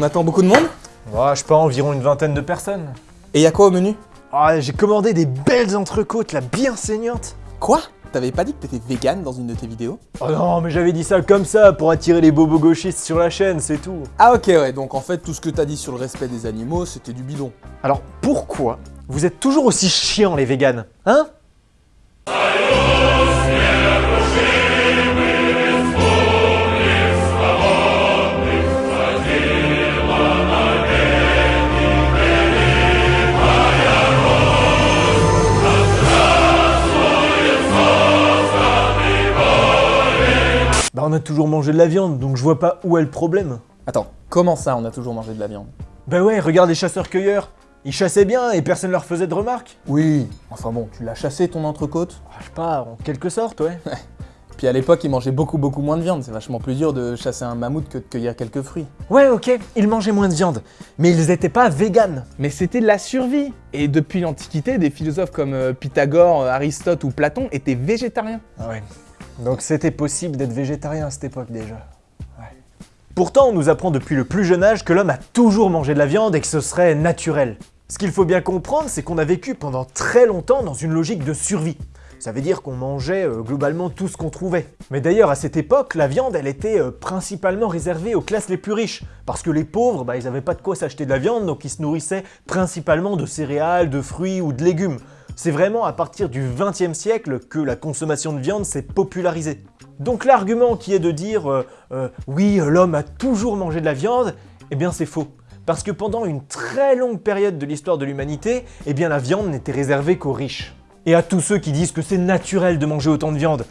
On attend beaucoup de monde Ouais, je sais pas, environ une vingtaine de personnes. Et y a quoi au menu? Ah, j'ai commandé des belles entrecôtes, là, bien saignantes. Quoi? T'avais pas dit que t'étais vegan dans une de tes vidéos? Oh non, mais j'avais dit ça comme ça, pour attirer les bobos gauchistes sur la chaîne, c'est tout. Ah ok ouais, donc en fait tout ce que t'as dit sur le respect des animaux, c'était du bidon. Alors, pourquoi vous êtes toujours aussi chiants, les véganes Hein? Bah on a toujours mangé de la viande, donc je vois pas où est le problème. Attends, comment ça on a toujours mangé de la viande? Bah ouais, regarde les chasseurs-cueilleurs. Ils chassaient bien et personne leur faisait de remarques. Oui, enfin bon, tu l'as chassé ton entrecôte? Ah, Je sais pas, en quelque sorte, ouais. Puis à l'époque, ils mangeaient beaucoup beaucoup moins de viande, c'est vachement plus dur de chasser un mammouth que de cueillir quelques fruits. Ouais, ok, ils mangeaient moins de viande, mais ils étaient pas véganes. Mais c'était de la survie. Et depuis l'Antiquité, des philosophes comme euh, Pythagore, euh, Aristote ou Platon étaient végétariens. Ah ouais. Donc c'était possible d'être végétarien à cette époque déjà. Pourtant, on nous apprend depuis le plus jeune âge que l'homme a toujours mangé de la viande et que ce serait naturel. Ce qu'il faut bien comprendre, c'est qu'on a vécu pendant très longtemps dans une logique de survie. Ça veut dire qu'on mangeait euh, globalement tout ce qu'on trouvait. Mais d'ailleurs, à cette époque, la viande, elle était euh, principalement réservée aux classes les plus riches. Parce que les pauvres, bah, ils avaient pas de quoi s'acheter de la viande, donc ils se nourrissaient principalement de céréales, de fruits ou de légumes. C'est vraiment à partir du XXe siècle que la consommation de viande s'est popularisée. Donc l'argument qui est de dire euh, euh, oui, l'homme a toujours mangé de la viande, eh bien c'est faux. Parce que pendant une très longue période de l'histoire de l'humanité, eh bien la viande n'était réservée qu'aux riches. Et à tous ceux qui disent que c'est naturel de manger autant de viande.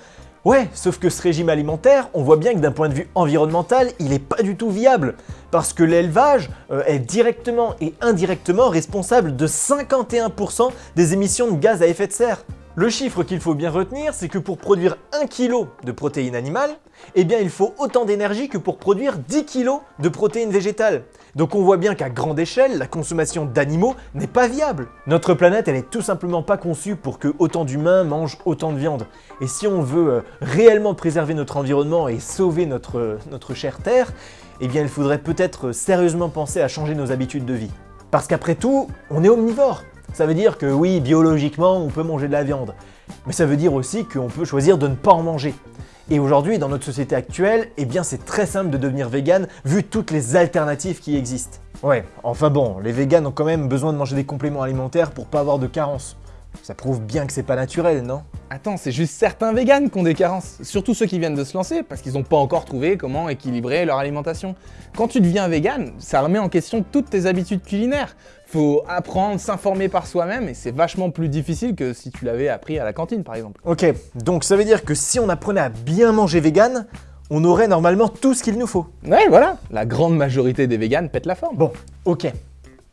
Ouais, sauf que ce régime alimentaire, on voit bien que d'un point de vue environnemental, il est pas du tout viable. Parce que l'élevage euh, est directement et indirectement responsable de 51% des émissions de gaz à effet de serre. Le chiffre qu'il faut bien retenir, c'est que pour produire 1 kg de protéines animales, eh bien il faut autant d'énergie que pour produire 10 kg de protéines végétales. Donc on voit bien qu'à grande échelle, la consommation d'animaux n'est pas viable. Notre planète, elle est tout simplement pas conçue pour que autant d'humains mangent autant de viande. Et si on veut euh, réellement préserver notre environnement et sauver notre, euh, notre chère Terre, eh bien il faudrait peut-être sérieusement penser à changer nos habitudes de vie. Parce qu'après tout, on est omnivore. Ça veut dire que oui, biologiquement, on peut manger de la viande. Mais ça veut dire aussi qu'on peut choisir de ne pas en manger. Et aujourd'hui, dans notre société actuelle, eh bien c'est très simple de devenir vegan vu toutes les alternatives qui existent. Ouais, enfin bon, les véganes ont quand même besoin de manger des compléments alimentaires pour pas avoir de carence. Ça prouve bien que c'est pas naturel, non? Attends, c'est juste certains véganes qui ont des carences. Surtout ceux qui viennent de se lancer parce qu'ils n'ont pas encore trouvé comment équilibrer leur alimentation. Quand tu deviens vegan, ça remet en question toutes tes habitudes culinaires. Faut apprendre, s'informer par soi-même et c'est vachement plus difficile que si tu l'avais appris à la cantine par exemple. Ok, donc ça veut dire que si on apprenait à bien manger vegan, on aurait normalement tout ce qu'il nous faut. Ouais, voilà, la grande majorité des véganes pètent la forme. Bon, ok.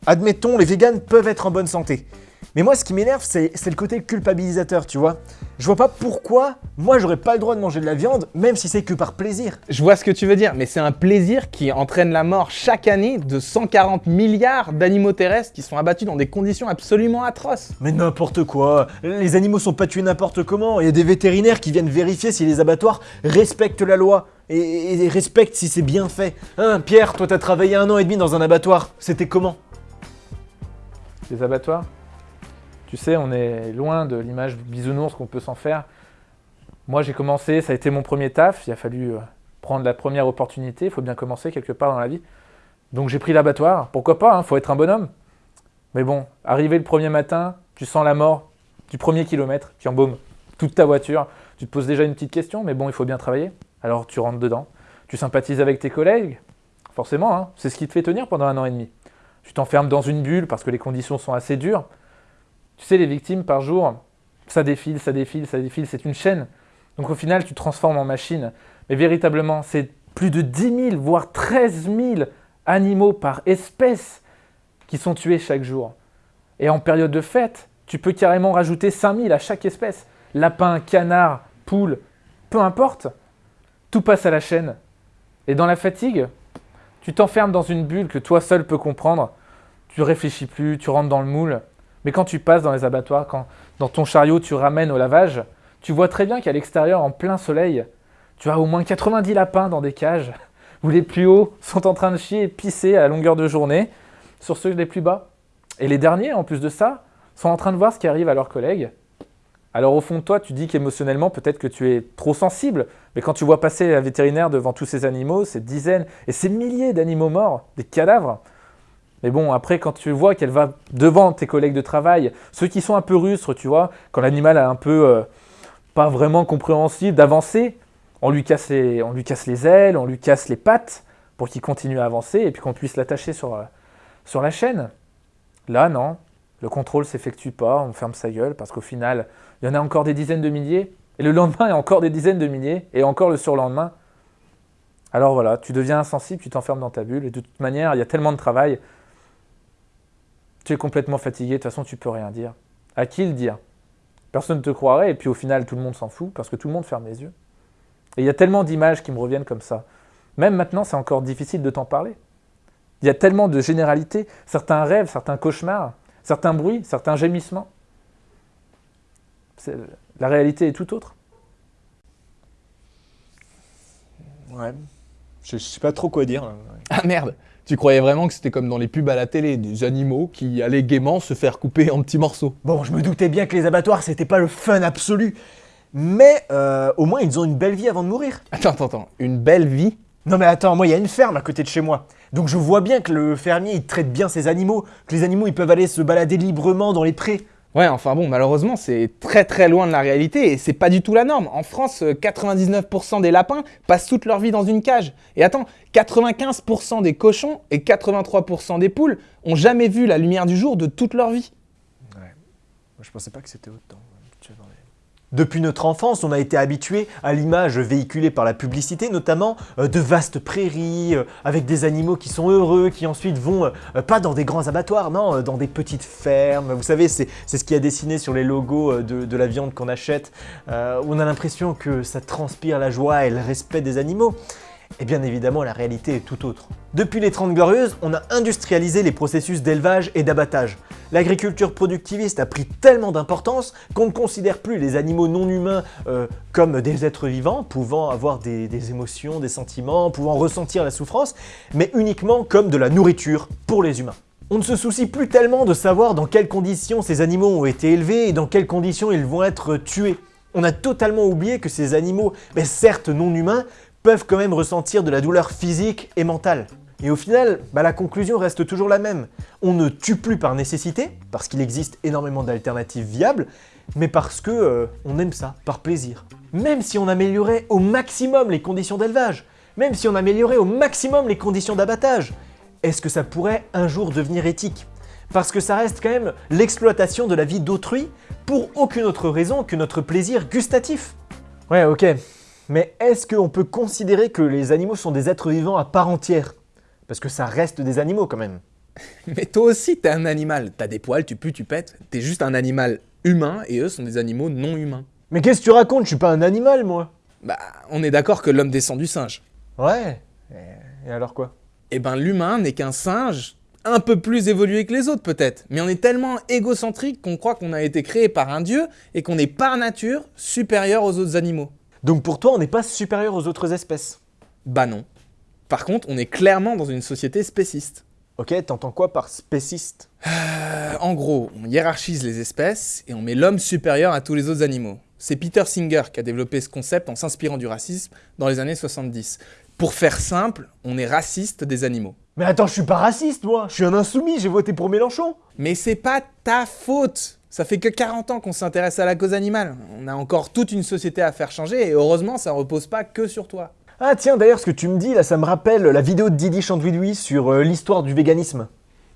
Admettons, les véganes peuvent être en bonne santé. Mais moi, ce qui m'énerve, c'est le côté culpabilisateur, tu vois. Je vois pas pourquoi moi j'aurais pas le droit de manger de la viande, même si c'est que par plaisir. Je vois ce que tu veux dire, mais c'est un plaisir qui entraîne la mort chaque année de 140 milliards d'animaux terrestres qui sont abattus dans des conditions absolument atroces. Mais n'importe quoi Les animaux sont pas tués n'importe comment, il y a des vétérinaires qui viennent vérifier si les abattoirs respectent la loi. Et, et respectent si c'est bien fait. Hein, Pierre, toi t'as travaillé un an et demi dans un abattoir, c'était comment? Les abattoirs? Tu sais, on est loin de l'image bisounours qu'on peut s'en faire. Moi, j'ai commencé, ça a été mon premier taf. Il a fallu euh, prendre la première opportunité. Il faut bien commencer quelque part dans la vie. Donc j'ai pris l'abattoir. Pourquoi pas, il faut être un bonhomme. Mais bon, arrivé le premier matin, tu sens la mort du premier kilomètre qui embaume toute ta voiture. Tu te poses déjà une petite question, mais bon, il faut bien travailler. Alors tu rentres dedans. Tu sympathises avec tes collègues. Forcément, hein, c'est ce qui te fait tenir pendant un an et demi. Tu t'enfermes dans une bulle parce que les conditions sont assez dures. Tu sais, les victimes par jour, ça défile, ça défile, ça défile, c'est une chaîne. Donc au final, tu te transformes en machine. Mais véritablement, c'est plus de 10 000, voire 13 000 animaux par espèce qui sont tués chaque jour. Et en période de fête, tu peux carrément rajouter 5 000 à chaque espèce. Lapin, canard, poule, peu importe. Tout passe à la chaîne. Et dans la fatigue, tu t'enfermes dans une bulle que toi seul peux comprendre. Tu réfléchis plus, tu rentres dans le moule. Mais quand tu passes dans les abattoirs, quand dans ton chariot tu ramènes au lavage, tu vois très bien qu'à l'extérieur, en plein soleil, tu as au moins 90 lapins dans des cages, où les plus hauts sont en train de chier et pisser à longueur de journée sur ceux les plus bas. Et les derniers, en plus de ça, sont en train de voir ce qui arrive à leurs collègues. Alors au fond de toi, tu dis qu'émotionnellement, peut-être que tu es trop sensible, mais quand tu vois passer la vétérinaire devant tous ces animaux, ces dizaines et ces milliers d'animaux morts, des cadavres, mais bon, après, quand tu vois qu'elle va devant tes collègues de travail, ceux qui sont un peu rustres, tu vois, quand l'animal a un peu euh, pas vraiment compréhensible d'avancer, on, lui casse les, on lui casse les ailes, on lui casse les pattes pour qu'il continue à avancer et puis qu'on puisse l'attacher sur, euh, sur la chaîne. Là, non, le contrôle s'effectue pas, on ferme sa gueule parce qu'au final, il y en a encore des dizaines de milliers, et le lendemain, il y a encore des dizaines de milliers, et encore le surlendemain. Alors voilà, tu deviens insensible, tu t'enfermes dans ta bulle, et de toute manière, il y a tellement de travail, tu es complètement fatigué, de toute façon, tu peux rien dire. À qui le dire? Personne ne te croirait, et puis au final, tout le monde s'en fout, parce que tout le monde ferme les yeux. Et il y a tellement d'images qui me reviennent comme ça. Même maintenant, c'est encore difficile de t'en parler. Il y a tellement de généralités, certains rêves, certains cauchemars, certains bruits, certains gémissements. La réalité est tout autre. Ouais. Je, je sais pas trop quoi dire. là. Ah merde Tu croyais vraiment que c'était comme dans les pubs à la télé, des animaux qui allaient gaiement se faire couper en petits morceaux. Bon, je me doutais bien que les abattoirs, c'était pas le fun absolu. Mais euh, au moins, ils ont une belle vie avant de mourir. Attends, attends, attends. Une belle vie? Non mais attends, moi, il y a une ferme à côté de chez moi. Donc je vois bien que le fermier, il traite bien ses animaux, que les animaux, ils peuvent aller se balader librement dans les prés. Ouais, enfin bon, malheureusement, c'est très très loin de la réalité et c'est pas du tout la norme. En France, euh, 99% des lapins passent toute leur vie dans une cage. Et attends, 95% des cochons et 83% des poules ont jamais vu la lumière du jour de toute leur vie. Moi, je pensais pas que c'était autant. Depuis notre enfance, on a été habitué à l'image véhiculée par la publicité, notamment euh, de vastes prairies, euh, avec des animaux qui sont heureux, qui ensuite vont, euh, pas dans des grands abattoirs, non, dans des petites fermes. Vous savez, c'est ce qui a dessiné sur les logos de, la viande qu'on achète, on a l'impression que ça transpire la joie et le respect des animaux. Et bien évidemment, la réalité est tout autre. Depuis les 30 Glorieuses, on a industrialisé les processus d'élevage et d'abattage. L'agriculture productiviste a pris tellement d'importance qu'on ne considère plus les animaux non humains euh, comme des êtres vivants, pouvant avoir des, des émotions, des sentiments, pouvant ressentir la souffrance, mais uniquement comme de la nourriture pour les humains. On ne se soucie plus tellement de savoir dans quelles conditions ces animaux ont été élevés et dans quelles conditions ils vont être tués. On a totalement oublié que ces animaux, mais certes non humains, peuvent quand même ressentir de la douleur physique et mentale. Et au final, bah, la conclusion reste toujours la même. On ne tue plus par nécessité, parce qu'il existe énormément d'alternatives viables, mais parce que euh, on aime ça, par plaisir. Même si on améliorait au maximum les conditions d'élevage, même si on améliorait au maximum les conditions d'abattage, est-ce que ça pourrait un jour devenir éthique? Parce que ça reste quand même l'exploitation de la vie d'autrui pour aucune autre raison que notre plaisir gustatif. Ouais, ok. Mais est-ce qu'on peut considérer que les animaux sont des êtres vivants à part entière? Parce que ça reste des animaux quand même. Mais toi aussi, t'es un animal. T'as des poils, tu pues, tu pètes. T'es juste un animal humain et eux sont des animaux non humains. Mais qu'est-ce que tu racontes? Je suis pas un animal, moi Bah, on est d'accord que l'homme descend du singe. Ouais. Et, alors quoi? Eh ben, l'humain n'est qu'un singe un peu plus évolué que les autres peut-être. Mais on est tellement égocentrique qu'on croit qu'on a été créé par un dieu et qu'on est par nature supérieur aux autres animaux. Donc pour toi, on n'est pas supérieur aux autres espèces Bah non. Par contre, on est clairement dans une société spéciste. Ok, t'entends quoi par spéciste? Euh, en gros, on hiérarchise les espèces et on met l'homme supérieur à tous les autres animaux. C'est Peter Singer qui a développé ce concept en s'inspirant du racisme dans les années 70. Pour faire simple, on est raciste des animaux. Mais attends, je suis pas raciste, moi Je suis un insoumis, j'ai voté pour Mélenchon Mais c'est pas ta faute Ça fait que 40 ans qu'on s'intéresse à la cause animale. On a encore toute une société à faire changer et heureusement ça repose pas que sur toi. Ah tiens, d'ailleurs, ce que tu me dis, là, ça me rappelle la vidéo de Didi Chandouidoui sur euh, l'histoire du véganisme.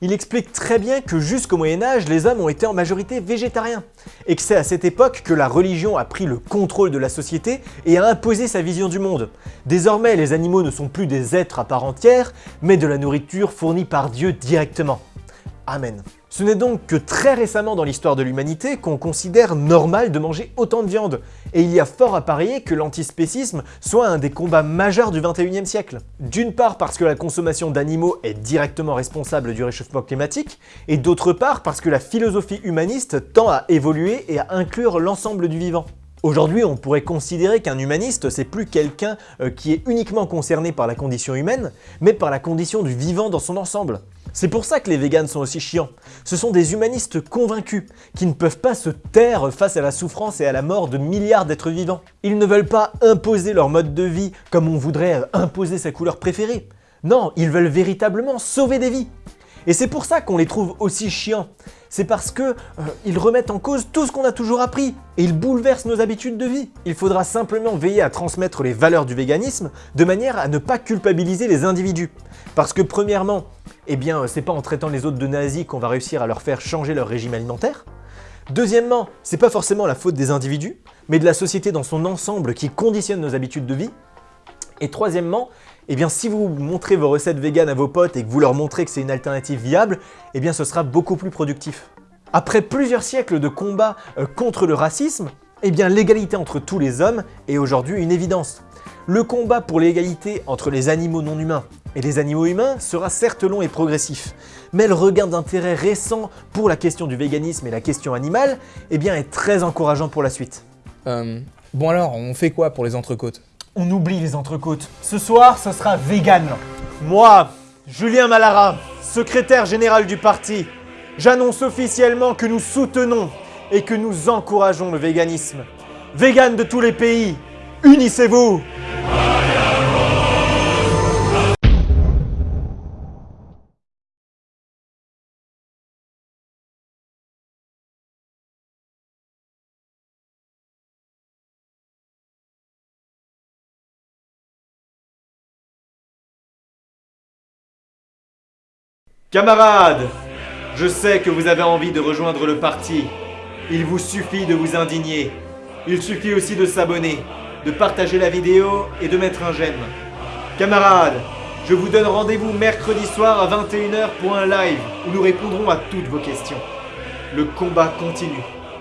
Il explique très bien que jusqu'au Moyen-Âge, les hommes ont été en majorité végétariens. Et que c'est à cette époque que la religion a pris le contrôle de la société et a imposé sa vision du monde. Désormais, les animaux ne sont plus des êtres à part entière, mais de la nourriture fournie par Dieu directement. Amen. Ce n'est donc que très récemment dans l'histoire de l'humanité qu'on considère normal de manger autant de viande, et il y a fort à parier que l'antispécisme soit un des combats majeurs du 21e siècle. D'une part parce que la consommation d'animaux est directement responsable du réchauffement climatique, et d'autre part parce que la philosophie humaniste tend à évoluer et à inclure l'ensemble du vivant. Aujourd'hui, on pourrait considérer qu'un humaniste, c'est plus quelqu'un euh, qui est uniquement concerné par la condition humaine, mais par la condition du vivant dans son ensemble. C'est pour ça que les véganes sont aussi chiants. Ce sont des humanistes convaincus, qui ne peuvent pas se taire face à la souffrance et à la mort de milliards d'êtres vivants. Ils ne veulent pas imposer leur mode de vie comme on voudrait imposer sa couleur préférée. Non, ils veulent véritablement sauver des vies. Et c'est pour ça qu'on les trouve aussi chiants. C'est parce que euh, ils remettent en cause tout ce qu'on a toujours appris et ils bouleversent nos habitudes de vie. Il faudra simplement veiller à transmettre les valeurs du véganisme de manière à ne pas culpabiliser les individus. Parce que premièrement, eh bien, c'est pas en traitant les autres de nazis qu'on va réussir à leur faire changer leur régime alimentaire. Deuxièmement, c'est pas forcément la faute des individus, mais de la société dans son ensemble qui conditionne nos habitudes de vie. Et troisièmement, eh si vous montrez vos recettes véganes à vos potes et que vous leur montrez que c'est une alternative viable, eh ce sera beaucoup plus productif. Après plusieurs siècles de combat euh, contre le racisme, eh l'égalité entre tous les hommes est aujourd'hui une évidence. Le combat pour l'égalité entre les animaux non humains et les animaux humains sera certes long et progressif, mais le regain d'intérêt récent pour la question du véganisme et la question animale eh bien, est très encourageant pour la suite. Euh, bon alors, on fait quoi pour les entrecôtes? On oublie les entrecôtes. Ce soir, ce sera vegan. Moi, Julien Malara, secrétaire général du parti, j'annonce officiellement que nous soutenons et que nous encourageons le véganisme. Vegan de tous les pays, unissez-vous Camarades, je sais que vous avez envie de rejoindre le parti. Il vous suffit de vous indigner. Il suffit aussi de s'abonner, de partager la vidéo et de mettre un j'aime. Camarades, je vous donne rendez-vous mercredi soir à 21h pour un live où nous répondrons à toutes vos questions. Le combat continue.